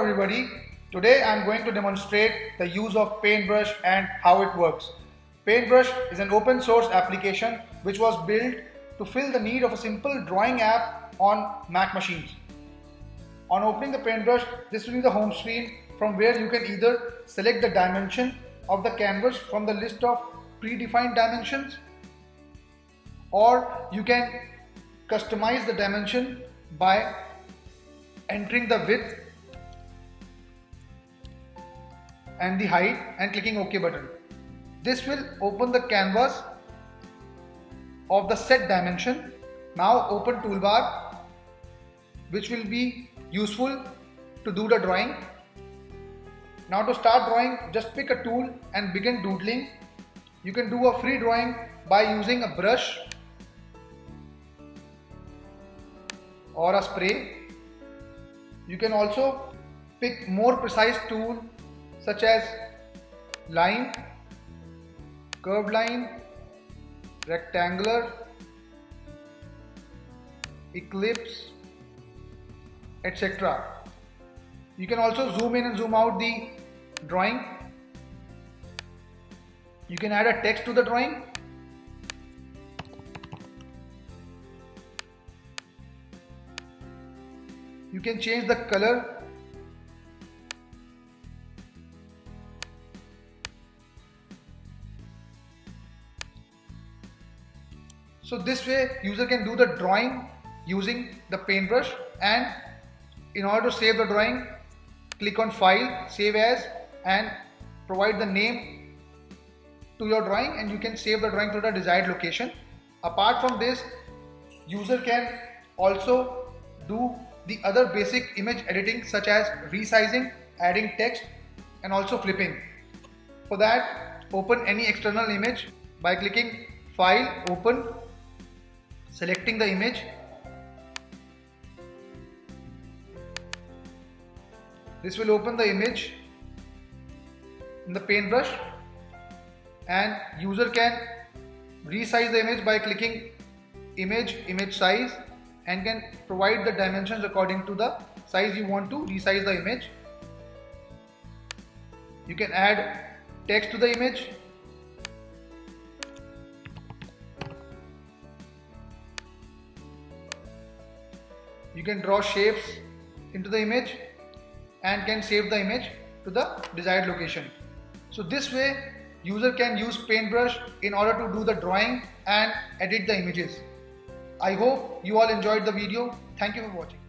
everybody. Today I'm going to demonstrate the use of paintbrush and how it works. Paintbrush is an open source application which was built to fill the need of a simple drawing app on Mac machines. On opening the paintbrush this will be the home screen from where you can either select the dimension of the canvas from the list of predefined dimensions or you can customize the dimension by entering the width and the height and clicking OK button. This will open the canvas of the set dimension. Now open toolbar which will be useful to do the drawing. Now to start drawing just pick a tool and begin doodling. You can do a free drawing by using a brush or a spray. You can also pick more precise tool such as line, curved line, rectangular, eclipse, etc. You can also zoom in and zoom out the drawing. You can add a text to the drawing. You can change the color So this way user can do the drawing using the paintbrush and in order to save the drawing click on file save as and provide the name to your drawing and you can save the drawing to the desired location. Apart from this user can also do the other basic image editing such as resizing, adding text and also flipping. For that open any external image by clicking file open selecting the image. This will open the image in the paintbrush. And user can resize the image by clicking image image size and can provide the dimensions according to the size you want to resize the image. You can add text to the image you can draw shapes into the image and can save the image to the desired location. So this way user can use paintbrush in order to do the drawing and edit the images. I hope you all enjoyed the video. Thank you for watching.